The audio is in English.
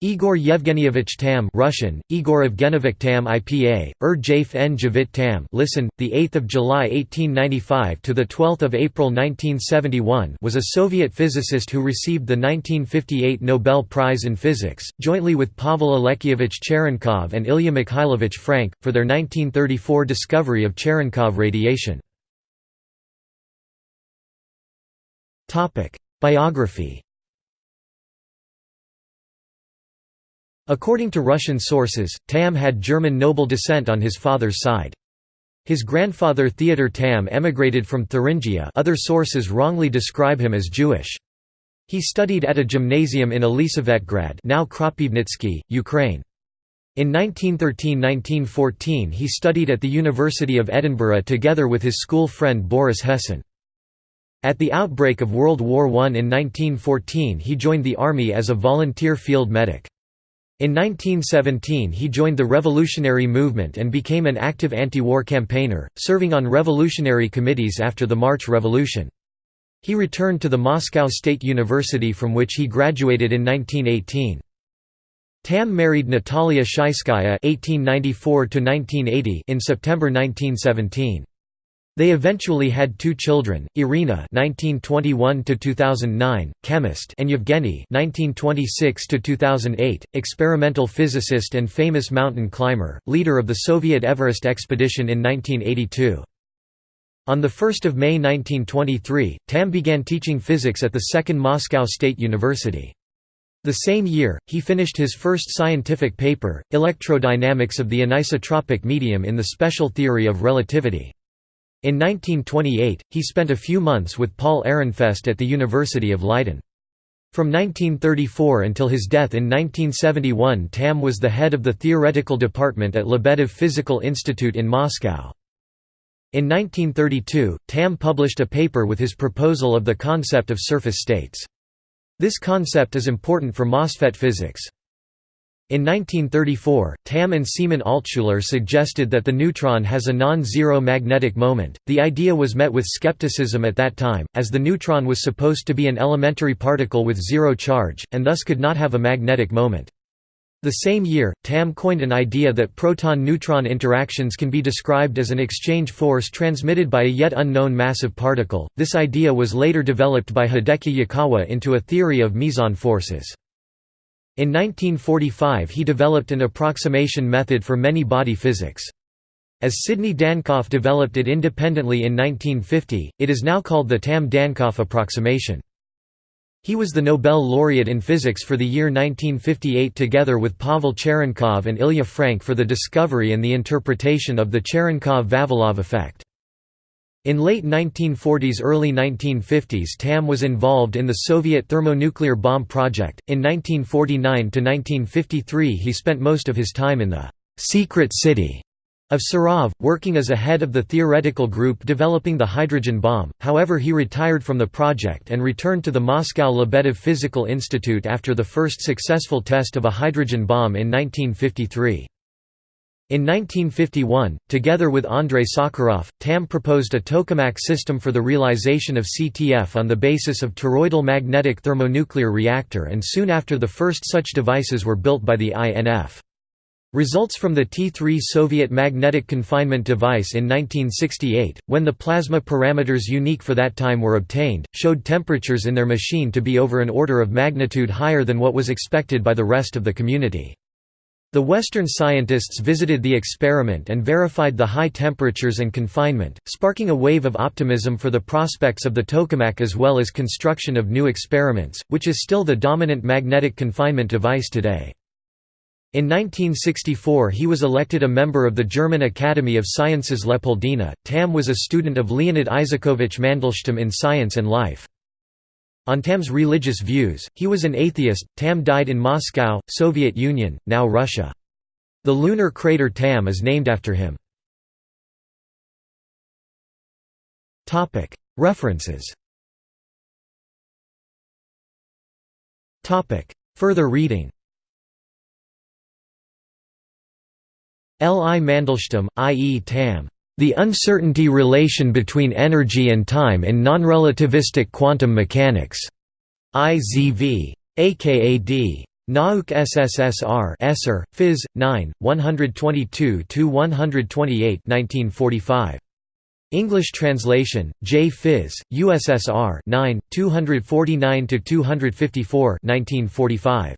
Igor Yevgenyevich Tamm Russian, Igor Evgenovich Tam IPA, Ur Jaf N Javit Tam listen, 8 July 1895 to 12 April 1971 was a Soviet physicist who received the 1958 Nobel Prize in Physics, jointly with Pavel Alexievich Cherenkov and Ilya Mikhailovich Frank, for their 1934 discovery of Cherenkov radiation. Biography According to Russian sources, Tamm had German noble descent on his father's side. His grandfather Theodor Tamm emigrated from Thuringia other sources wrongly describe him as Jewish. He studied at a gymnasium in Elisavetgrad now Kropivnitsky, Ukraine. In 1913–1914 he studied at the University of Edinburgh together with his school friend Boris Hessen. At the outbreak of World War I in 1914 he joined the army as a volunteer field medic. In 1917 he joined the revolutionary movement and became an active anti-war campaigner, serving on revolutionary committees after the March Revolution. He returned to the Moscow State University from which he graduated in 1918. Tamm married Natalia (1894–1980) in September 1917. They eventually had two children, Irina (1921–2009), chemist, and Yevgeny (1926–2008), experimental physicist and famous mountain climber, leader of the Soviet Everest expedition in 1982. On 1 May 1923, Tamm began teaching physics at the Second Moscow State University. The same year, he finished his first scientific paper, Electrodynamics of the anisotropic medium in the special theory of relativity. In 1928, he spent a few months with Paul Ehrenfest at the University of Leiden. From 1934 until his death in 1971 Tamm was the head of the theoretical department at Lebedev Physical Institute in Moscow. In 1932, Tamm published a paper with his proposal of the concept of surface states. This concept is important for MOSFET physics. In 1934, Tamm and Simon Altshuler suggested that the neutron has a non-zero magnetic moment. The idea was met with skepticism at that time, as the neutron was supposed to be an elementary particle with zero charge, and thus could not have a magnetic moment. The same year, Tamm coined an idea that proton-neutron interactions can be described as an exchange force transmitted by a yet unknown massive particle. This idea was later developed by Hideki Yukawa into a theory of meson forces. In 1945 he developed an approximation method for many-body physics. As Sidney Dankoff developed it independently in 1950, it is now called the Tamm-Dankoff approximation. He was the Nobel laureate in physics for the year 1958 together with Pavel Cherenkov and Ilya Frank for the discovery and the interpretation of the Cherenkov-Vavilov effect. In late 1940s–early 1950s Tamm was involved in the Soviet thermonuclear bomb project. In 1949 to 1953 he spent most of his time in the «secret city» of Sarov, working as a head of the theoretical group developing the hydrogen bomb, however he retired from the project and returned to the Moscow Lebedev Physical Institute after the first successful test of a hydrogen bomb in 1953. In 1951, together with Andrei Sakharov, Tamm proposed a tokamak system for the realization of CTF on the basis of toroidal magnetic thermonuclear reactor and soon after the first such devices were built by the INF. Results from the T3 Soviet magnetic confinement device in 1968, when the plasma parameters unique for that time were obtained, showed temperatures in their machine to be over an order of magnitude higher than what was expected by the rest of the community. The Western scientists visited the experiment and verified the high temperatures and confinement, sparking a wave of optimism for the prospects of the tokamak as well as construction of new experiments, which is still the dominant magnetic confinement device today. In 1964 he was elected a member of the German Academy of Sciences Leopoldina. Tamm was a student of Leonid Isakovich Mandelstam in Science and Life. On Tamm's religious views, he was an atheist. Tamm died in Moscow, Soviet Union, now Russia. The lunar crater Tamm is named after him. References Further reading L. I. Mandelstam, I. E. Tamm. The uncertainty relation between energy and time in nonrelativistic quantum mechanics. IZV. AKAD. Nauk SSSR Esser, Phys. 9, 122–128 1945. English translation, J. Phys., USSR 9, 249–254 1945.